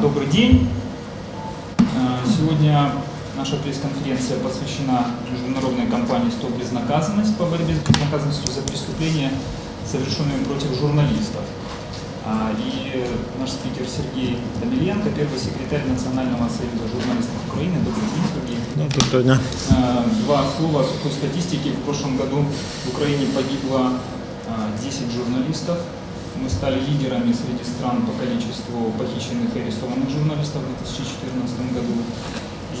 Добрый день. Э, Сегодня наша пресс-конференция посвящена международной кампании «Стоп безнаказанность» по борьбе с безнаказанностью за преступления, совершенные против журналистов. А, И наш спикер Сергей Даниленко, первый секретарь Национального союза журналистов Украины. Добрый день, Сергей. Ну, доброго дня. Э, Два слова сухой статистики. В прошлом году в Украине погибло э, 10 журналистов. Мы стали лидерами среди стран по количеству похищенных и арестованных журналистов в 2014 году.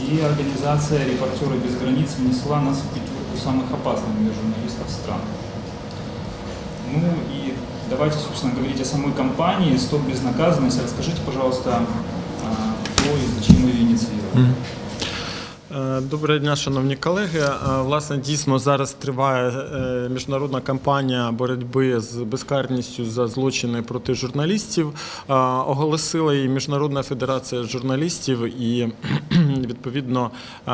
И организация «Репортеры без границ» внесла нас в пятерку самых опасных для журналистов стран. Ну и давайте, собственно, говорить о самой кампании «Стоп безнаказанность». Расскажите, пожалуйста, кто и зачем ее инициировали. Е, Доброго дня, шановні колеги. Е, Власне, дійсно зараз триває е, міжнародна кампанія боротьби з безкарністю за злочини проти журналістів. Оголосила її Міжнародна федерація журналістів, і відповідно е,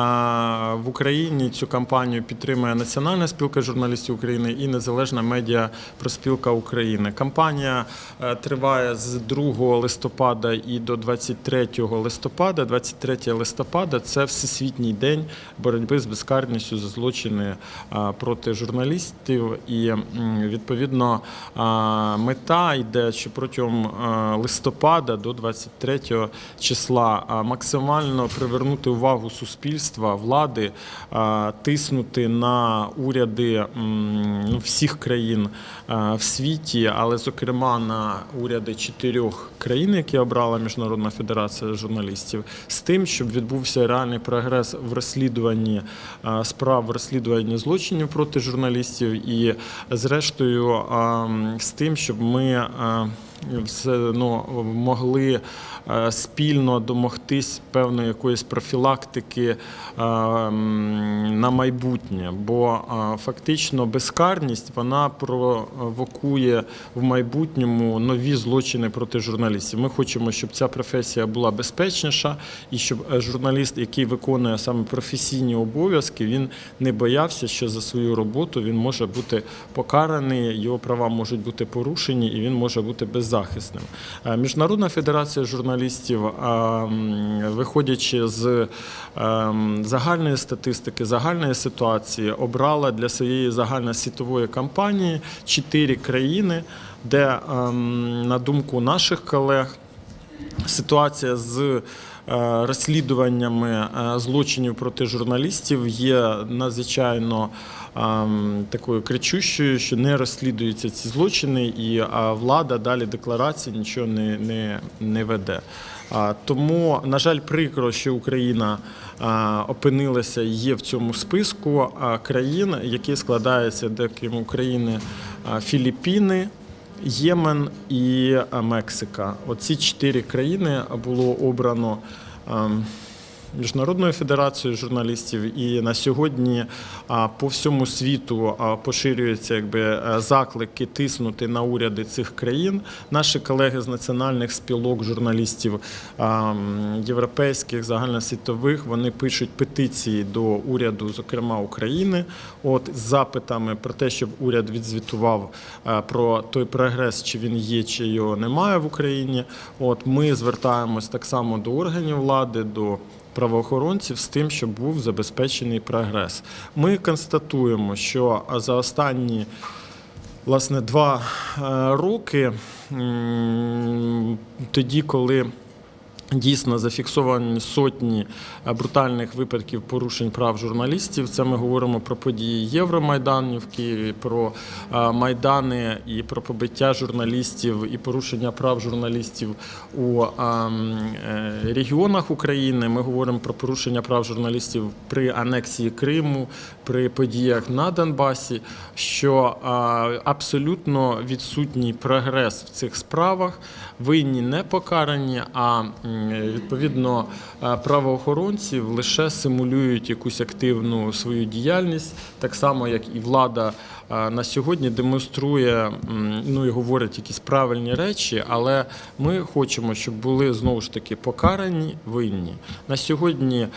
в Україні цю кампанію підтримує Національна спілка журналістів України і Незалежна медіа проспілка України. Кампанія е, триває з 2 листопада і до 23 листопада. 23 листопада це всесвітній день боротьби з безкарністю за злочини проти журналістів. І відповідно мета йде, що протягом листопада до 23 числа максимально привернути увагу суспільства, влади, тиснути на уряди ну, всіх країн в світі, але зокрема на уряди чотирьох країн, які обрала Міжнародна федерація журналістів, з тим, щоб відбувся реальний прогрес в розслідуванні справ, в розслідуванні злочинів проти журналістів, і зрештою з тим, щоб ми. Все ну, могли е, спільно домогтись певної якоїсь профілактики е, на майбутнє, бо е, фактично безкарність вона провокує в майбутньому нові злочини проти журналістів. Ми хочемо, щоб ця професія була безпечніша, і щоб журналіст, який виконує саме професійні обов'язки, він не боявся, що за свою роботу він може бути покараний, його права можуть бути порушені, і він може бути беззахисним. Е, Міжнародна федерація журналістів, е, виходячи з ем, загальної статистики, загальної ситуації, обрала для своєї загальносвітової кампанії чотири країни, де, на думку наших колег, ситуація з е, розслідуваннями е, злочинів проти журналістів є надзвичайно такою кричущою, що не розслідуються ці злочини, і влада далі декларації нічого не, не, не веде. Тому, на жаль, прикро, що Україна опинилася є в цьому списку а, країн, які складаються деяким України а, Філіппіни. Ємен і Мексика. Оці чотири країни було обрано Міжнародною федерацією журналістів, і на сьогодні по всьому світу поширюються якби е, заклики тиснути на уряди цих країн. Наші колеги з національних спілок журналістів європейських, загальносвітових, вони пишуть петиції до уряду, зокрема України, от з запитами про те, щоб уряд відзвітував е, про той прогрес, чи він є, чи його немає в Україні. От ми звертаємось так само до органів влади, до правоохоронців з тим, щоб був забезпечений прогрес. Ми констатуємо, що за останні власне два е, роки, тоді, коли Дійсно зафіксовані сотні е, брутальних випадків порушень прав журналістів. Це ми говоримо про події Євромайдану в Києві, про е, майдани і про побиття журналістів і порушення прав журналістів у е, м, е, регіонах України. Ми говоримо про порушення прав журналістів при анексії Криму, при подіях на Донбасі, що абсолютно відсутній прогрес в цих справах, винні не покарані, а відповідно е, правоохоронців лише симулюють якусь активну свою діяльність, так само як і влада е, на сьогодні демонструє ну і говорить якісь правильні речі, але ми хочемо, щоб були знову ж таки покарані винні. На сьогодні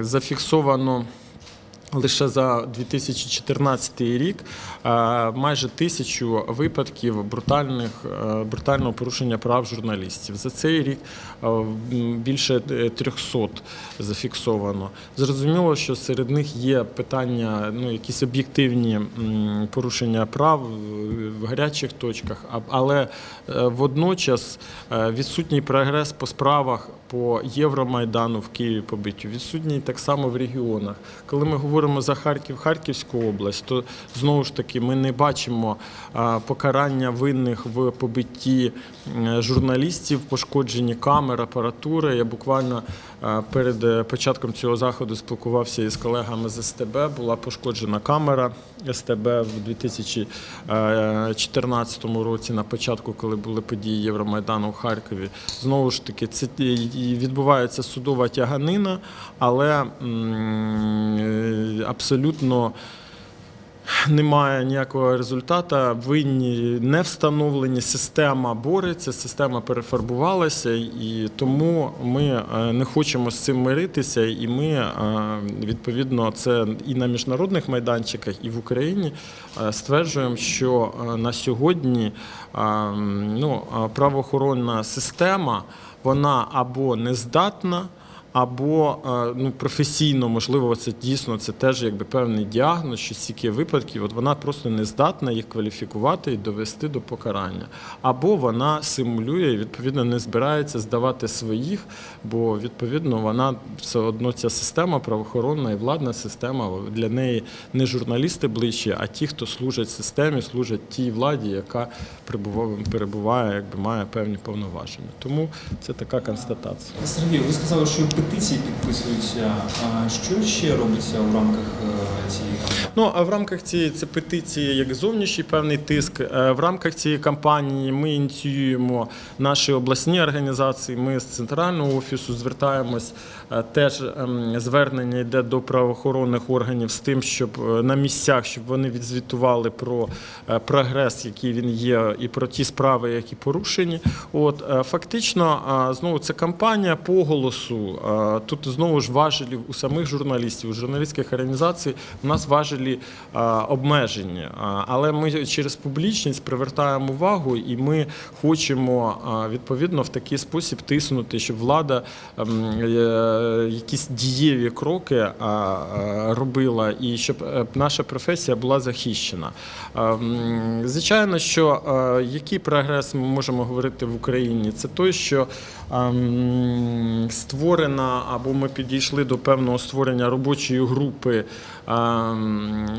зафіксовано. Лише за 2014 рік е, майже тисячу випадків брутальних, е, брутального порушення прав журналістів. За цей рік е, більше е, 300 зафіксовано. Зрозуміло, що серед них є питання, ну якісь об'єктивні порушення прав в гарячих точках, але водночас відсутній прогрес по справах по Євромайдану в Києві побиттю, відсутній так само в регіонах. Коли ми говоримо за Харків, Харківську область, то знову ж таки ми не бачимо покарання винних в побитті журналістів, пошкодженні камер, апаратури. Я буквально перед е, початком цього заходу спілкувався із колегами з СТБ. Була пошкоджена камера СТБ в 2014 році, на початку, коли були події Євромайдану в Харкові. Знову ж таки, це відбувається судова тяганина, але е, абсолютно немає ніякого результату. Винні не встановлені, система бореться, система перефарбувалася, і тому ми е, не хочемо з цим миритися. І ми е, відповідно це і на міжнародних майданчиках, і в Україні е, стверджуємо, що на сьогодні ну, правоохоронна система вона або не здатна. Або е, ну, професійно, можливо, це дійсно це теж якби певний діагноз, що стільки випадків, от вона просто не здатна їх кваліфікувати і довести до покарання. Або вона симулює і відповідно не збирається здавати своїх, бо відповідно вона все одно ця система правоохоронна і владна система для неї не журналісти ближче, а ті, хто служать системі, служать тій владі, яка перебуває, перебуває якби має певні повноваження. Тому це така констатація. Сергій, ви сказали, що петиції підписуються. А що ще робиться у рамках е, цієї кампанії? Ну а в рамках цієї це петиції як зовнішній певний тиск. Е, В рамках цієї кампанії ми ініціюємо наші обласні організації. Ми з центрального офісу звертаємось. Теж ем, звернення йде до правоохоронних органів з тим, щоб е, на місцях, щоб вони відзвітували про е, прогрес, який він є, і про ті справи, які порушені. От е, фактично, знову це кампанія по голосу. Тут знову ж важелі у самих журналістів, у журналістських організацій у нас важелі обмежені. Але ми через публічність привертаємо увагу, і ми хочемо відповідно в такий спосіб тиснути, щоб влада ем, якісь дієві кроки робила, і щоб е, наша професія була захищена. Звичайно, що який прогрес ми можемо говорити в Україні, це той, що створена або ми підійшли до певного створення робочої групи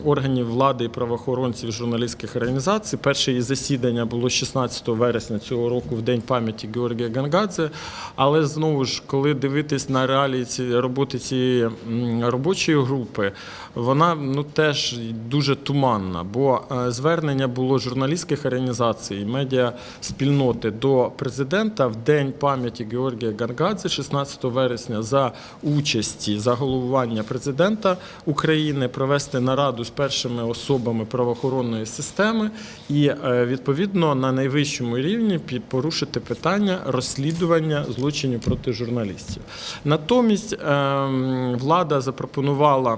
органів влади і правоохоронців журналістських організацій. Перше її засідання було 16 вересня цього року, в день пам'яті Георгія Гангадзе. Але знову ж, коли дивитись на реалії цієї роботи цієї робочої групи, вона ну теж дуже туманна, бо е, звернення було журналістських організацій, медіа спільноти до президента в день пам'яті Георгія Гангадзе, 16 вересня, за участі за головування президента України провести нараду з першими особами правоохоронної системи і е, відповідно на найвищому рівні порушити питання розслідування злочинів проти журналістів. Натомість ем, влада запропонувала.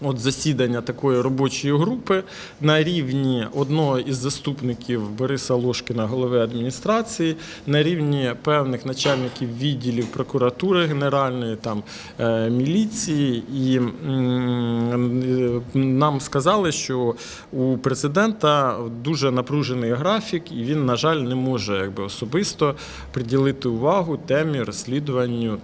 От засідання такої робочої групи на рівні одного із заступників Бориса Лошкіна, голови адміністрації, на рівні певних начальників відділів прокуратури генеральної, там е, міліції, і е, нам сказали, що у президента дуже напружений графік, і він, на жаль, не може якби особисто приділити увагу темі розслідуванню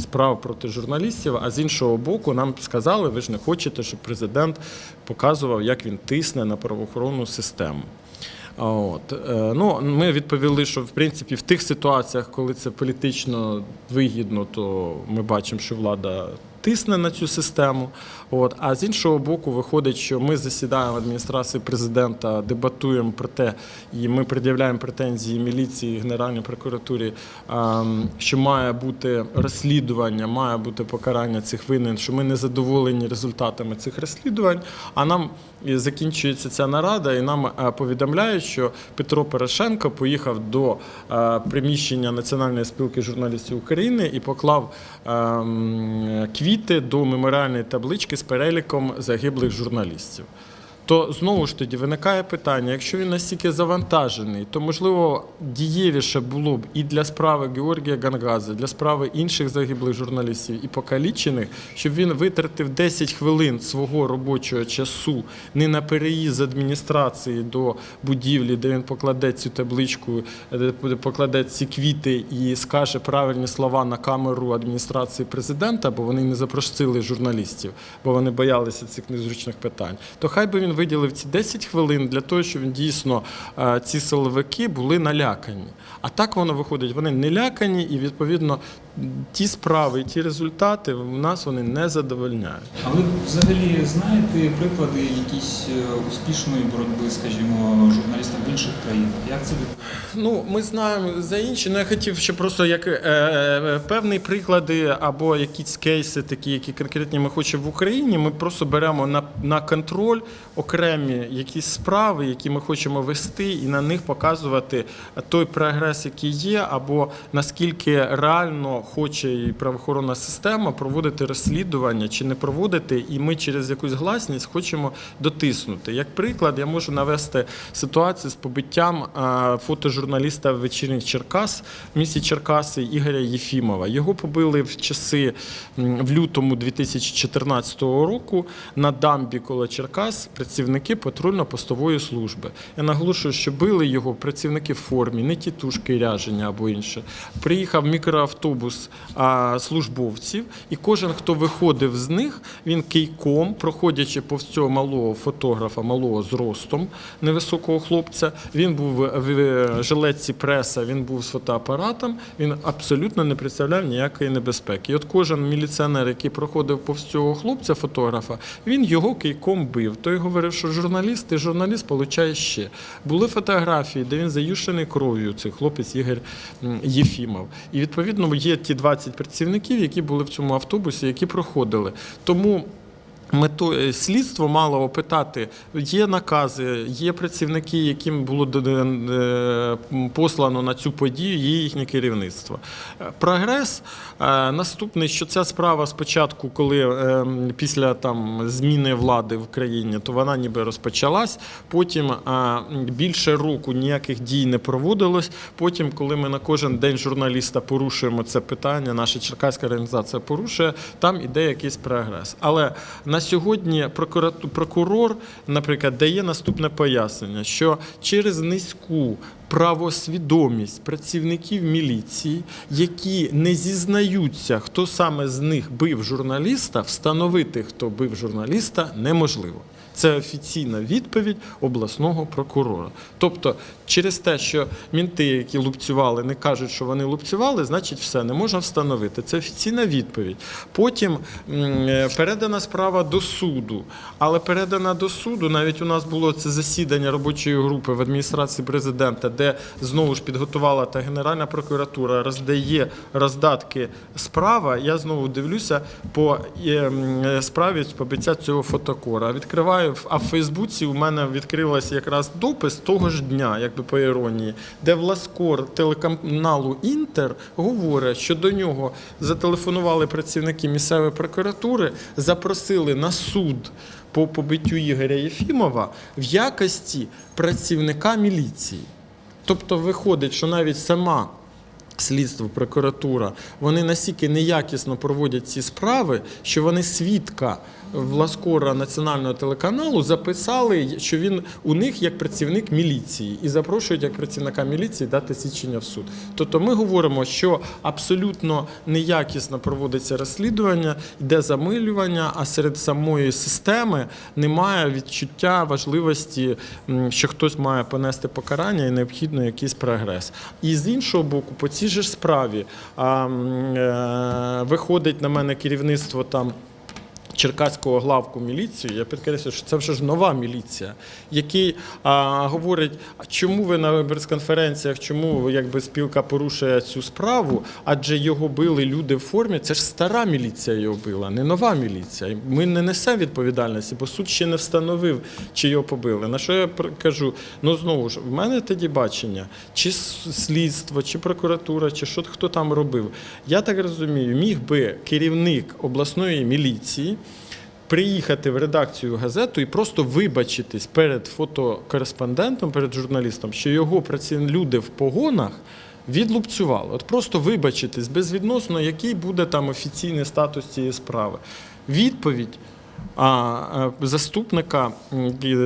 справ проти журналістів. А з іншого боку, нам сказали, ви ж не хочете, щоб президент показував, як він тисне на правоохоронну систему. От. е, Ну, ми відповіли, що в принципі в тих ситуаціях, коли це політично вигідно, то ми бачимо, що влада тисне на цю систему. От. А з іншого боку, виходить, що ми засідаємо в адміністрації президента, дебатуємо про те, і ми пред'являємо претензії міліції, Генеральній прокуратурі, ем, що має бути розслідування, має бути покарання цих винен, що ми не задоволені результатами цих розслідувань. А нам закінчується ця нарада, і нам е, повідомляють, що Петро Порошенко поїхав до е, приміщення Національної спілки журналістів України і поклав ем, квіти до меморіальної таблички з переліком загиблих журналістів. То знову ж тоді виникає питання: якщо він настільки завантажений, то можливо дієвіше було б і для справи Георгія Гангази, для справи інших загиблих журналістів і покалічених, щоб він витратив 10 хвилин свого робочого часу не на переїзд з адміністрації до будівлі, де він покладе цю табличку, де покладе ці квіти і скаже правильні слова на камеру адміністрації президента, бо вони не запросили журналістів, бо вони боялися цих незручних питань. То хай би він виділив ці 10 хвилин для того, щоб дійсно е, ці силовики були налякані. А так воно виходить, вони не лякані, і відповідно ті справи, ті результати в нас вони не задовольняють. А ви взагалі знаєте приклади якісь е, успішної боротьби, скажімо, журналістів в інших країнах? Як це? Ну, ми знаємо за інші. Ну, я хотів ще просто як е, е, певні приклади або якісь кейси, такі, які конкретні ми хочемо в Україні. Ми просто беремо на, на контроль окремі якісь справи, які ми хочемо вести, і на них показувати той прогрес, який є, або наскільки реально хоче і правоохоронна система проводити розслідування чи не проводити, і ми через якусь гласність хочемо дотиснути. Як приклад, я можу навести ситуацію з побиттям е, фотожурналіста вечірніх Черкас в місті Черкаси Ігоря Єфімова. Його побили в часи в лютому 2014 року на дамбі коло Черкас працівники патрульно-постової служби. Я наголошую, що били його працівники в формі, не тітушки ряжені або інше. Приїхав мікроавтобус службовців, і кожен, хто виходив з них, він кийком, проходячи повз цього малого фотографа, малого зростом невисокого хлопця. Він був в жилетці преса, він був з фотоапаратом. Він абсолютно не представляв ніякої небезпеки. І от кожен міліціонер, який проходив повз цього хлопця, фотографа, він його кийком бив. Той говорив, що журналіст, і журналіст, получає ще. Були фотографії, де він заюшений кров'ю, цей хлопець Ігор Єфімов. І відповідно є ті 20 працівників, які були в цьому автобусі, які проходили. Тому. Метою слідство мало опитати, є накази, є працівники, яким було е, послано на цю подію, є їхнє керівництво. Е, Прогрес е, наступний, що ця справа спочатку, коли е, після там зміни влади в країні, то вона ніби розпочалась. Потім е, більше року ніяких дій не проводилось. Потім, коли ми на кожен день журналіста порушуємо це питання, наша черкаська організація порушує, там іде якийсь прогрес. Але на сьогодні прокурату- прокурор, наприклад, дає наступне пояснення, що через низьку правосвідомість працівників міліції, які не зізнаються, хто саме з них бив журналіста, встановити, хто бив журналіста, неможливо. Це офіційна відповідь обласного прокурора. Тобто, через те, що мінти, які лупцювали, не кажуть, що вони лупцювали, значить все не можна встановити. Це офіційна відповідь. Потім е, передана справа до суду. Але передана до суду, навіть у нас було це засідання робочої групи в адміністрації президента, де знову ж підготувала та Генеральна прокуратура, роздає роздатки справа. Я знову дивлюся по е, е, справі побиття цього фотокора. Відкриваю, а в Фейсбуці у мене відкрився якраз допис того ж дня, якби по іронії, де Власкор телеканалу Інтер говорить, що до нього зателефонували працівники місцевої прокуратури, запросили на суд по побиттю Ігоря Єфімова в якості працівника міліції. Тобто виходить, що навіть сама слідство, прокуратура, вони настільки неякісно проводять ці справи, що вони свідка Власкора національного телеканалу записали, що він у них як працівник міліції і запрошують як працівника міліції дати свідчення в суд. Тобто ми говоримо, що абсолютно неякісно проводиться розслідування, йде замилювання, а серед самої системи немає відчуття важливості, що хтось має понести покарання і необхідно якийсь прогрес. І з іншого боку, по цій же ж справі е, виходить на мене керівництво там. Черкаського главку міліції, я підкреслюю, що це вже ж нова міліція, який а, говорить, чому ви на прес-конференціях, чому якби спілка порушує цю справу, адже його били люди в формі. Це ж стара міліція його била, не нова міліція. Ми не несемо відповідальності, бо суд ще не встановив, чи його побили. На що я кажу? Ну знову ж, в мене тоді бачення, чи слідство, чи прокуратура, чи що хто там робив. Я так розумію, міг би керівник обласної міліції приїхати в редакцію газету і просто вибачитись перед фотокореспондентом, перед журналістом, що його люди в погонах. Відлупцювали. От просто вибачитись безвідносно, який буде там офіційний статус цієї справи. Відповідь а, заступника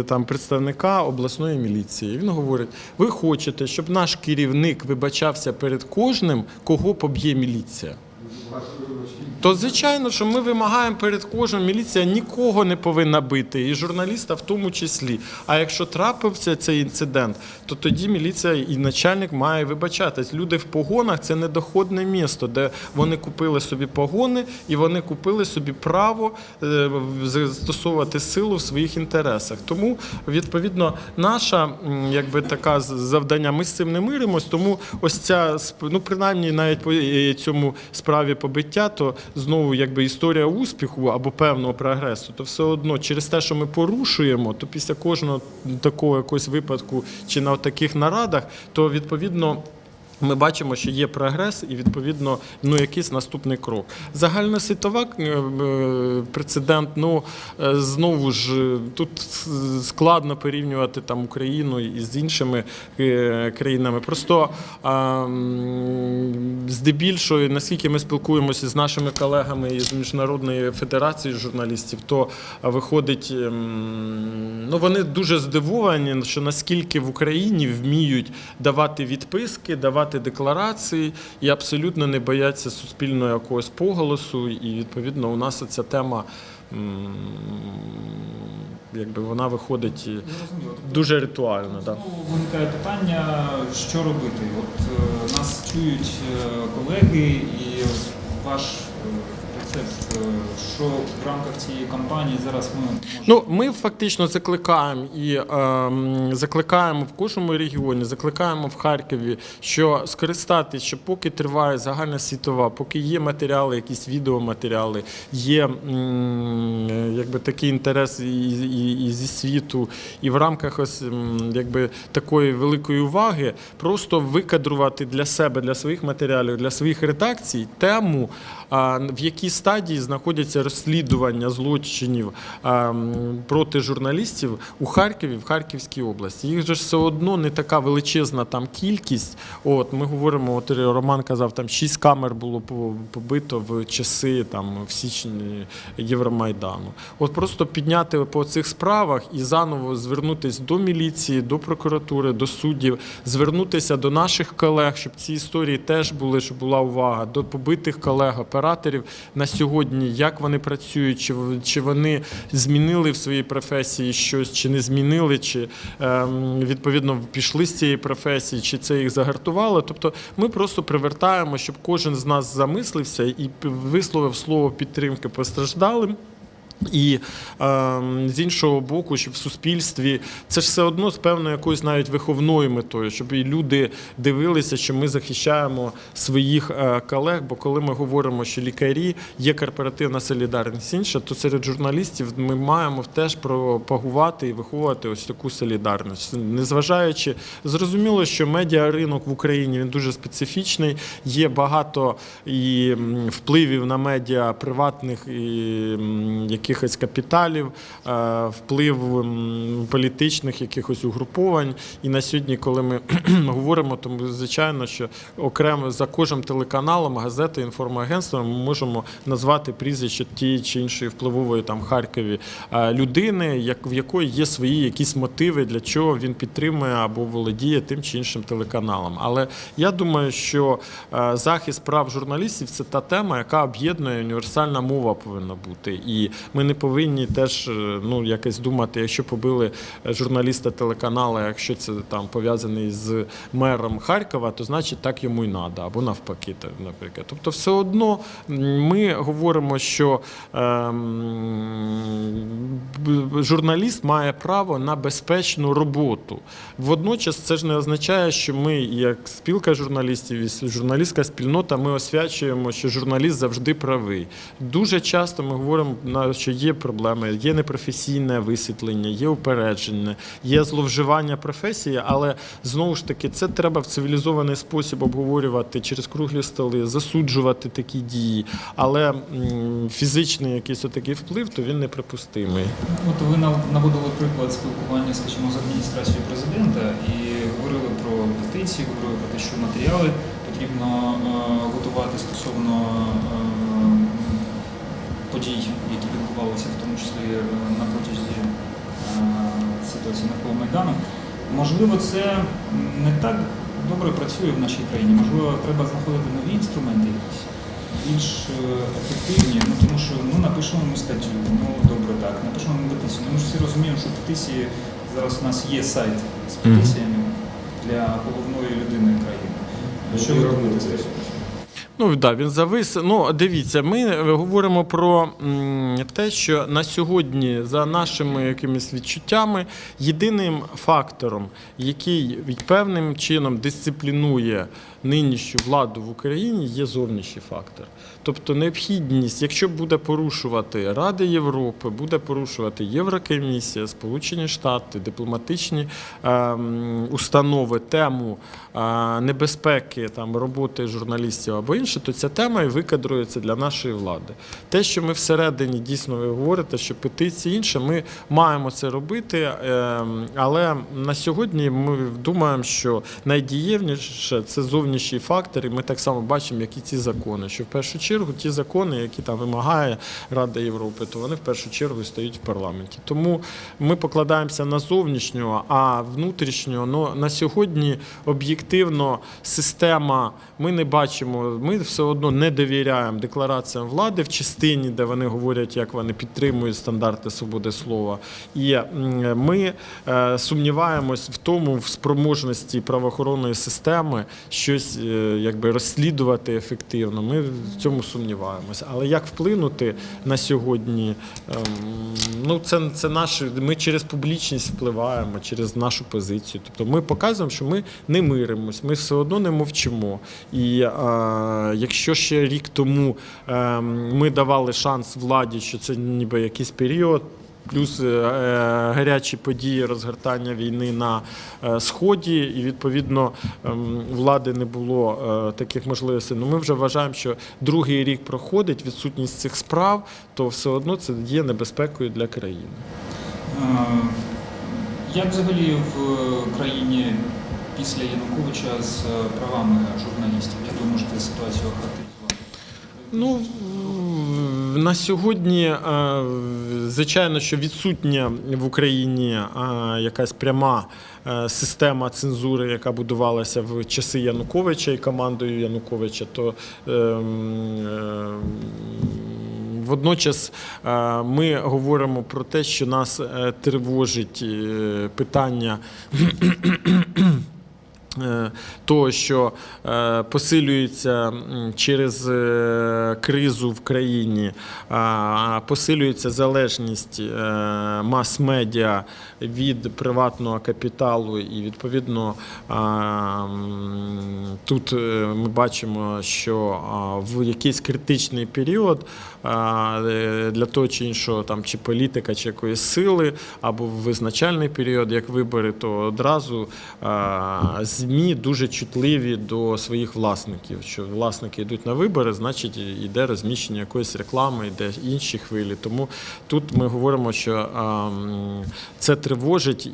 там представника обласної міліції. Він говорить: ви хочете, щоб наш керівник вибачався перед кожним, кого поб'є міліція. То звичайно, що ми вимагаємо перед кожним міліція нікого не повинна бити, і журналіста в тому числі. А якщо трапився цей інцидент, то тоді міліція і начальник має вибачатись. Люди в погонах це недоходне місто, де вони купили собі погони і вони купили собі право е, застосовувати силу в своїх інтересах. Тому відповідно наша якби така завдання. Ми з цим не миримось. Тому ось ця ну принаймні навіть по е, цьому справі побиття, то знову якби історія успіху або певного прогресу, то все одно через те, що ми порушуємо, то після кожного такого якогось випадку чи на таких нарадах, то відповідно. Ми бачимо, що є прогрес, і відповідно ну якийсь наступний крок. Загальносвітова е, е, прецедент. Ну е, знову ж тут складно порівнювати там Україну із іншими країнами. Просто здебільшого, наскільки ми спілкуємося з нашими колегами із міжнародної федерації журналістів, то виходить, ем, ну вони дуже здивовані, що наскільки в Україні вміють давати відписки, давати декларації і абсолютно не бояться суспільного якогось поголосу. І відповідно у нас ця тема. Якби вона виходить і Тобто дуже ритуально. Да. Виникає питання, що робити. От е, нас чують е, колеги, і ваш е, е, що в рамках цієї кампанії зараз ми Ну, ми фактично закликаємо і ем, закликаємо в кожному регіоні, закликаємо в Харкові, що скористатися, що поки триває загальна світова, поки є матеріали, якісь відеоматеріали, є м, якби такий інтерес і, і, і зі світу, і в рамках ось якби такої великої уваги, просто викадрувати для себе, для своїх матеріалів, для своїх редакцій тему, в якій стадії знаходяться розслідування злочинів проти журналістів у Харкові, в Харківській області. Їх же все одно не така величезна там кількість. От ми говоримо, от Роман казав, там шість камер було побито в часи там в січні Євромайдану. От просто підняти по цих справах і заново звернутися до міліції, до прокуратури, до суддів, звернутися до наших колег, щоб ці історії теж були, щоб була увага до побитих колег, операторів на сьогодні, як вони працюють, чи, чи вони змінили в своїй професії щось, чи не змінили, чи ем, відповідно пішли з цієї професії, чи це їх загартувало. Тобто ми просто привертаємо, щоб кожен з нас замислився і висловив слово підтримки постраждалим. І е, з іншого боку, щоб в суспільстві це ж все одно з певною якоюсь навіть виховною метою, щоб і люди дивилися, що ми захищаємо своїх е, колег. Бо коли ми говоримо, що лікарі є корпоративна солідарність інша, то серед журналістів ми маємо теж пропагувати і виховувати ось таку солідарність. Незважаючи, зрозуміло, що медіаринок в Україні він дуже специфічний. Є багато і впливів на медіа приватних і м, якихось капіталів, е, вплив політичних якихось угруповань. І на сьогодні, коли ми говоримо, то звичайно, що окремо за кожним телеканалом, газетою, інформагентством ми можемо назвати прізвище тієї чи іншої впливової там Харкові е, людини, в якої є свої якісь мотиви, для чого він підтримує або володіє тим чи іншим телеканалом. Але я думаю, що е, захист прав журналістів це та тема, яка об'єднує універсальна мова повинна бути. І ми не повинні теж е, ну, якось думати, якщо побили е, журналіста телеканала, якщо це там пов'язаний з мером Харкова, то значить так йому й треба, або навпаки, наприклад. Тобто, все одно ми говоримо, що ем, журналіст має право на безпечну роботу. Водночас це ж не означає, що ми, як спілка журналістів і журналістська спільнота, ми освячуємо, що журналіст завжди правий. Дуже часто ми говоримо, на- що є проблеми, є непрофесійне висвітлення, є упередження, є зловживання професії, але знову ж таки це треба в цивілізований спосіб обговорювати через круглі столи, засуджувати такі дії. Але фізичний якийсь отакий вплив, то він неприпустимий. От ви наводили приклад спілкування, скажімо, з адміністрацією президента і говорили про петиції, говорили про те, що матеріали потрібно е, готувати стосовно е, подій, які в тому числі е, на протязі е, ситуації навколо Майдану. Можливо, це не так добре працює в нашій країні. Можливо, треба знаходити нові інструменти якісь більш е, ефективні, ну тому що ну напишемо ми статтю, ну добре так, напишемо ми петицію. Ну, ми ж всі розуміємо, що петиції зараз у нас є сайт з петиціями для головної людини країни. Що ви думаєте? Ну да, він завис. Ну дивіться, ми говоримо про те, що на сьогодні, за нашими якимись відчуттями, єдиним фактором, який певним чином дисциплінує нинішню владу в Україні, є зовнішній фактор. Тобто необхідність, якщо буде порушувати Ради Європи, буде порушувати Єврокомісія, Сполучені Штати, дипломатичні ем, установи тему е, небезпеки там роботи журналістів або інше, то ця тема і викадрується для нашої влади. Те, що ми всередині дійсно ви говорите, що петиції інше, ми маємо це робити, ем, але на сьогодні ми думаємо, що найдієвніше це зовнішній фактор, і ми так само бачимо, як і ці закони. Що в першу чергу ті закони, які там вимагає Рада Європи, то вони в першу чергу стоять в парламенті. Тому ми покладаємося на зовнішнього, а внутрішнього ну, на сьогодні об'єктивно система. Ми не бачимо, ми все одно не довіряємо деклараціям влади в частині, де вони говорять, як вони підтримують стандарти свободи слова. І ми е, сумніваємось в тому, в спроможності правоохоронної системи щось е, якби розслідувати ефективно. Ми в цьому сумніваємося. Але як вплинути на сьогодні? ем, Ну, це, це наше. Ми через публічність впливаємо, через нашу позицію. Тобто ми показуємо, що ми не миримось, ми все одно не мовчимо. І е, якщо ще рік тому е, ми давали шанс владі, що це ніби якийсь період. Плюс е, е, гарячі події розгортання війни на е, сході, і відповідно ем, влади не було таких можливостей. Ну ми вже вважаємо, що другий рік проходить відсутність цих справ, то все одно це є небезпекою для країни. Як взагалі в країні після Януковича з правами журналістів? Як ви можете ситуацію охарактеризувати? Ну на сьогодні, звичайно, що відсутня в Україні е, якась пряма е, система цензури, яка будувалася в часи Януковича і командою Януковича, то ем, ем, Водночас е, ми говоримо про те, що нас тривожить питання того, що е, посилюється через е, кризу в країні, посилюється залежність е, мас-медіа від приватного капіталу, і відповідно тут е, ми бачимо, що в якийсь критичний період е, для того чи іншого там чи політика, чи якоїсь сили, або в визначальний період, як вибори, то одразу ЗМІ дуже чутливі до своїх власників. Що власники йдуть на вибори, значить йде розміщення якоїсь реклами, йде інші хвилі. Тому тут ми говоримо, що це тривожить,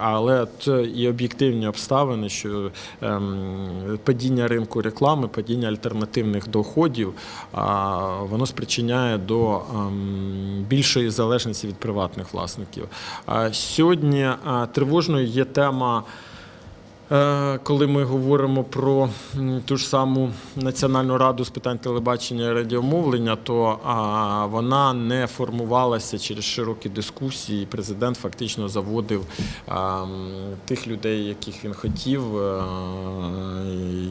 але це і об'єктивні обставини, що ем, падіння ринку реклами, падіння альтернативних доходів, воно спричиняє до ем, більшої залежності від приватних власників. Сьогодні тривожною є тема. Е, Коли ми говоримо про ту ж саму Національну раду з питань телебачення і радіомовлення, то вона не формувалася через широкі дискусії. Президент фактично заводив тих людей, яких він хотів. е,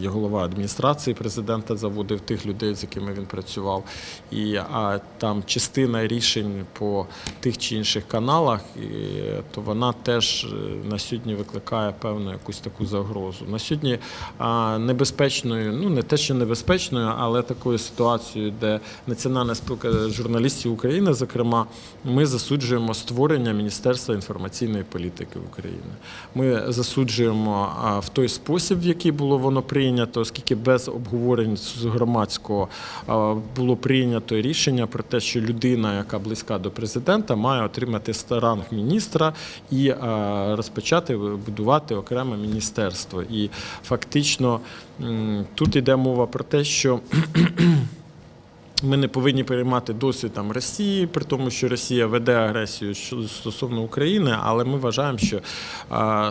І голова адміністрації президента заводив тих людей, з якими він працював. І а, там частина рішень по тих чи інших каналах, то вона теж е, на сьогодні викликає певну якусь таку загрозу. На сьогодні небезпечною, ну не те, що небезпечною, але такою ситуацією, де Національна спілка журналістів України, зокрема, ми засуджуємо створення Міністерства інформаційної політики України. Ми засуджуємо в той спосіб, в який було воно прийнято, оскільки без обговорень з громадського було прийнято рішення про те, що людина, яка близька до президента, має отримати ранг міністра і розпочати будувати окреме міністерство. І фактично тут йде мова про те, що ми не повинні переймати досвід там Росії, при тому, що Росія веде агресію стосовно України, але ми вважаємо, що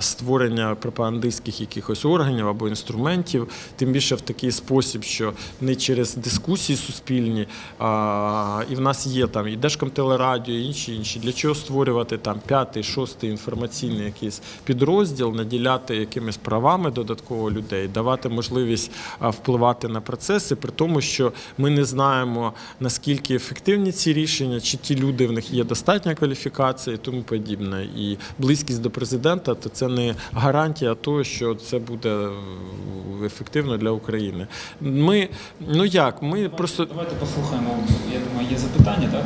створення пропагандистських якихось органів або інструментів, тим більше в такий спосіб, що не через дискусії суспільні, а, і в нас є там і Держкомтелерадіо, і інші інші. Для чого створювати там п'ятий, шостий інформаційний якийсь підрозділ, наділяти якимись правами додатково людей, давати можливість впливати на процеси, при тому, що ми не знаємо наскільки ефективні ці рішення, чи ті люди в них є достатня кваліфікація і тому подібне. І близькість до президента то це не гарантія того, що це буде е, ефективно для України. Ми ну як, ми просто Давайте послухаємо. Я думаю, є запитання, так?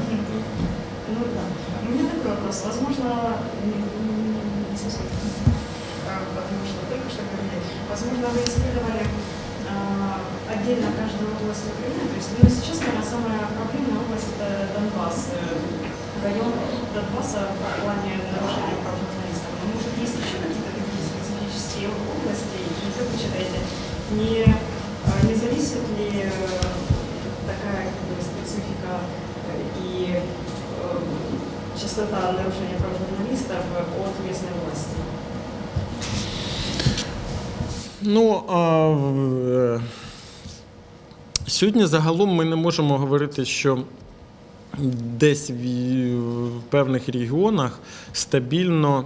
Ну да. У меня такой вопрос. Возможно, не, не- не совсем, что только что говорили, возможно, вы исследовали отдельно каждую область Украины. То есть, ну, сейчас, наверное, самая проблемная область это Донбасс, э, район Донбасса в плане нарушения прав журналистов. Но, может, есть еще какие-то такие специфические области, и как вы считаете, не, а, не зависит ли э, такая как бы, специфика э, и э, частота нарушения прав журналистов от местной власти? Ну а, сьогодні загалом ми не можемо говорити, що десь в, певних регіонах стабільно,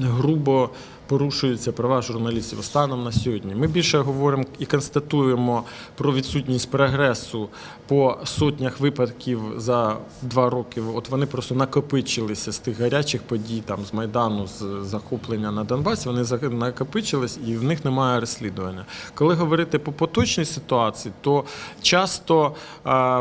грубо порушуються права журналістів станом на сьогодні. Ми більше говоримо і констатуємо про відсутність прогресу по сотнях випадків за два роки. От вони просто накопичилися з тих гарячих подій, там з Майдану, з захоплення на Донбасі. Вони накопичились і в них немає розслідування. Коли говорити по поточній ситуації, то часто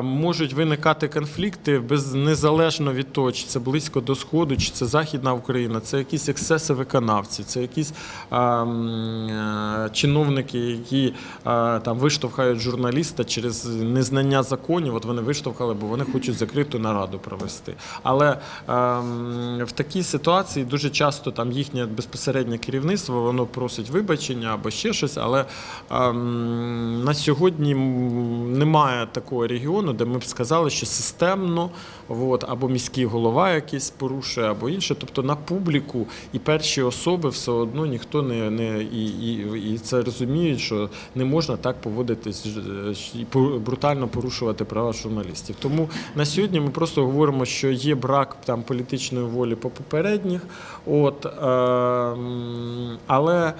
можуть виникати конфлікти без незалежно від того, чи це близько до сходу, чи це Західна Україна, це якісь ексеси виконавців, це якісь а, м, е, чиновники, які а, там виштовхають журналіста через незнання законів. От вони виштовхали, бо вони хочуть закриту нараду провести. Але а, в такій ситуації дуже часто там їхнє безпосереднє керівництво воно просить вибачення або ще щось. Але а, на сьогодні немає такого регіону, де ми б сказали, що системно от, або міський голова якийсь порушує, або інше. Тобто на публіку і перші особи все одно ніхто не, не і, і, і це розуміють, що не можна так поводитись і пор- брутально порушувати права журналістів. Тому на сьогодні ми просто говоримо, що є брак там політичної волі по попередніх. От, е, але е,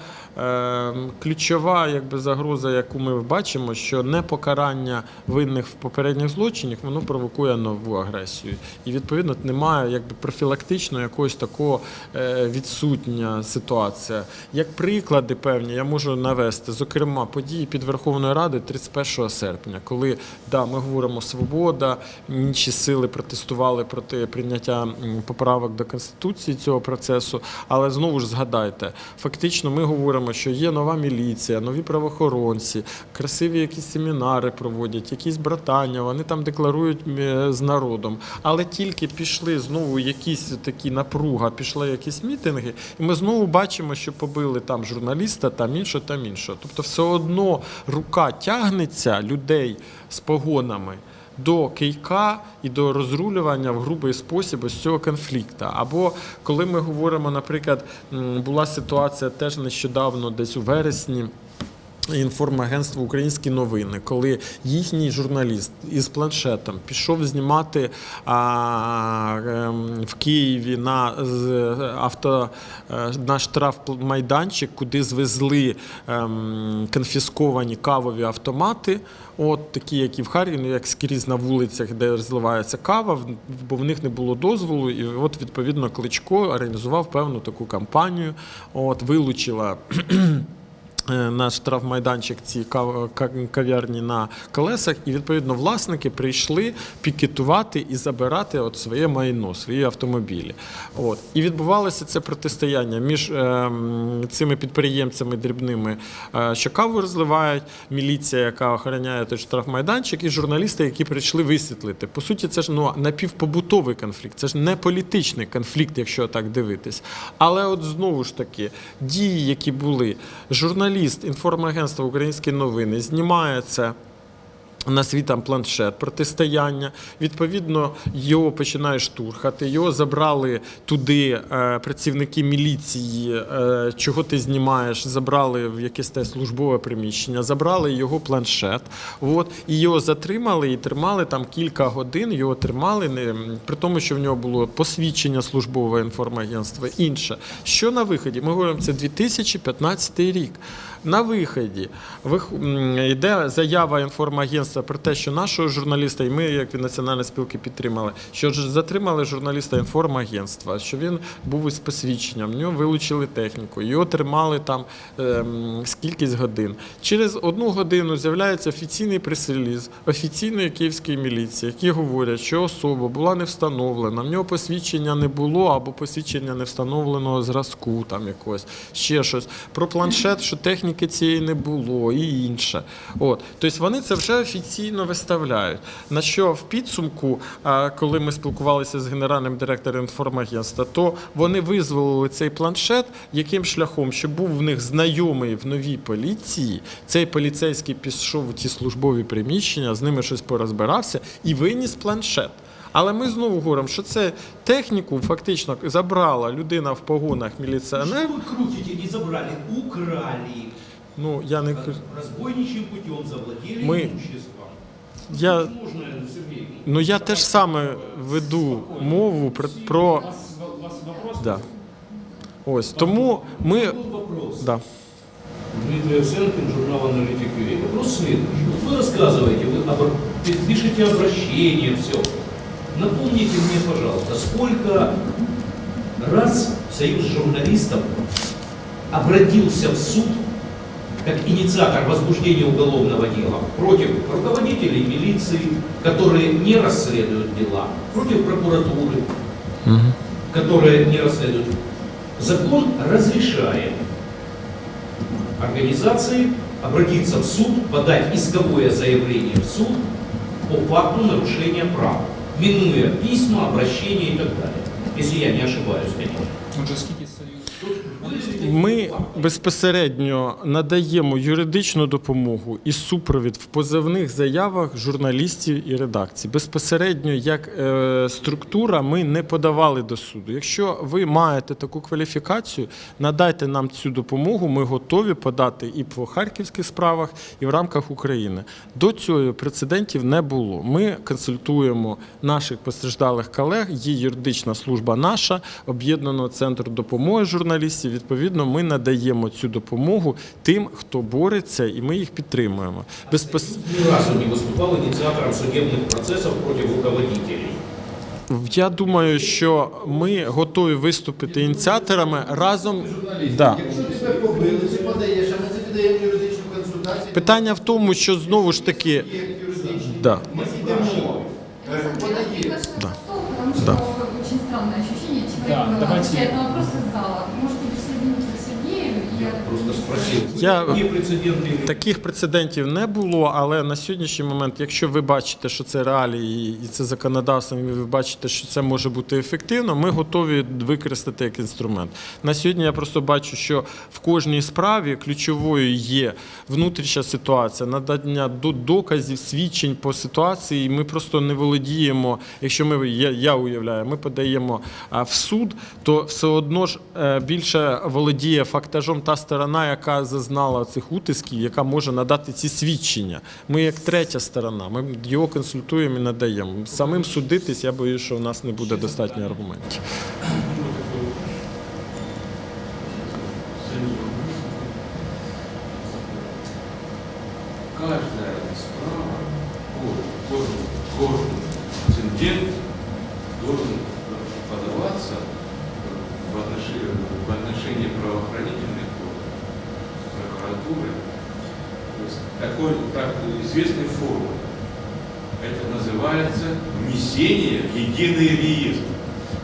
ключова якби, загроза, яку ми бачимо, що непокарання винних в попередніх злочинах воно провокує нову агресію. І відповідно немає якби профілактично якогось такого е, відсутня ситуація. Як приклади певні, я можу навести, зокрема, події під Верховною Радою 31 серпня, коли да, ми говоримо свобода, інші сили протестували проти прийняття поправок до конституції цього процесу. Але знову ж згадайте, фактично ми говоримо, що є нова міліція, нові правоохоронці, красиві якісь семінари проводять, якісь братання, вони там декларують е, з народом. Але тільки пішли знову якісь такі напруга, пішли якісь мітинги, і ми знову бачимо, що побили там журналіста, там іншого, там іншого. Тобто, все одно рука тягнеться людей з погонами до кийка і до розрулювання в грубий спосіб ось цього конфлікту. Або коли ми говоримо, наприклад, була ситуація теж нещодавно, десь у вересні. Інформагентство Українські новини, коли їхній журналіст із планшетом пішов знімати а, ем, в Києві на авто е, на штрафмайданчик, куди звезли ем, конфісковані кавові автомати. От такі, як і в Харкові, як скрізь на вулицях, де розливається кава, бо в них не було дозволу. І от відповідно Кличко організував певну таку кампанію. От вилучила наш штрафмайданчик ці кав'ярні на колесах, і відповідно власники прийшли пікетувати і забирати от своє майно, свої автомобілі. От. І відбувалося це протистояння між ем, цими підприємцями дрібними, е, що каву розливають, міліція, яка охороняє той штрафмайданчик, і журналісти, які прийшли висвітлити. По суті, це ж ну, напівпобутовий конфлікт, це ж не політичний конфлікт, якщо так дивитись. Але от знову ж таки, дії, які були, журналіст інформагентства Українські новини знімає це. На свій там планшет протистояння. Відповідно, його починає штурхати. Його забрали туди е, працівники міліції. Е, чого ти знімаєш? Забрали в якесь те службове приміщення, забрали його планшет. От, і його затримали і тримали там кілька годин. Його тримали, не, при тому, що в нього було посвідчення службового інформагентства. Інше. Що на виході? Ми говоримо, це 2015 рік. На виході йде заява інформагентства про те, що нашого журналіста, і ми, як від національної спілки, підтримали, що затримали журналіста інформагентства, що він був із посвідченням, в нього вилучили техніку, його тримали там ем, скількись годин. Через одну годину з'являється офіційний прес-реліз офіційної київської міліції, які говорять, що особа була не встановлена, в нього посвідчення не було або посвідчення не встановленого зразку, там якогось, ще щось. Про планшет, що техніки цієї не було, і інше. От. Тобто вони це вже офіційно виставляють. На що в підсумку, коли ми спілкувалися з генеральним директором інформагентства, то вони визволили цей планшет яким шляхом, що був в них знайомий в новій поліції. Цей поліцейський пішов у ті службові приміщення, з ними щось порозбирався і виніс планшет. Але ми знову говоримо, що це техніку фактично забрала людина в погонах міліціонер. Крутите, не забрали, украли. Ну я не кажу- Разбойничьим путем завладели Мы- имуществом. я. Можно, Сергей? Ну я теж саме веду мову про, про У вас, у вас вопрос? да. Ось тому ми Был вопрос. да. Дмитрий Овсенкин, журнал «Аналитик ЮА». Вопрос следующий. Вот вы рассказываете, вы обр- пишете обращение, все. Напомните мне, пожалуйста, сколько раз Союз журналистов обратился в суд как инициатор возбуждения уголовного дела против руководителей милиции, которые не расследуют дела, против прокуратуры, которые не расследуют. Закон разрешает организации обратиться в суд, подать исковое заявление в суд по факту нарушения прав, минуя письма, обращения и так далее. Если я не ошибаюсь, конечно. Ми безпосередньо надаємо юридичну допомогу і супровід в позовних заявах журналістів і редакцій. Безпосередньо як е, структура ми не подавали до суду. Якщо ви маєте таку кваліфікацію, надайте нам цю допомогу. Ми готові подати і по харківських справах, і в рамках України. До цього прецедентів не було. Ми консультуємо наших постраждалих колег. Є юридична служба наша, об'єднаного центру допомоги журналістів Відповідно, ми надаємо цю допомогу тим, хто бореться, і ми їх підтримуємо. Безпос... Ни разу не выступал инициатором судебных процессов против руководителей. Я думаю, що ми готові виступити ініціаторами разом. Да. Якщо тебе побили, ти подаєш, а ми тобі даємо юридичну консультацію. Питання в тому, що знову ж таки. Є юридичні. Да. Ми йдемо. е, Подаєш. Да. Потому что Да. как бы очень странное ощущение. Человек Да, э, давайте- отвечает на вопрос из зала. Я Таких прецедентів не було, але на сьогоднішній момент, якщо ви бачите, що це реалії і це законодавство, і ви бачите, що це може бути ефективно, ми готові використати як інструмент. На сьогодні я просто бачу, що в кожній справі ключовою є внутрішня ситуація, надання доказів, свідчень по ситуації. І ми просто не володіємо. Якщо ми я, я уявляю, ми подаємо в суд, то все одно ж е, більше володіє фактажом та сторона, яка зазнала цих утисків, яка може надати ці свідчення. Ми як третя сторона, ми його консультуємо і надаємо. Самим судитись, я боюсь, що у нас не буде достатньо аргументів. Каждая справа, каждый, каждый прецедент должен подаваться в отношении, в отношении правоохранительных есть такой так, известной формы. Это называется внесение в единый реестр.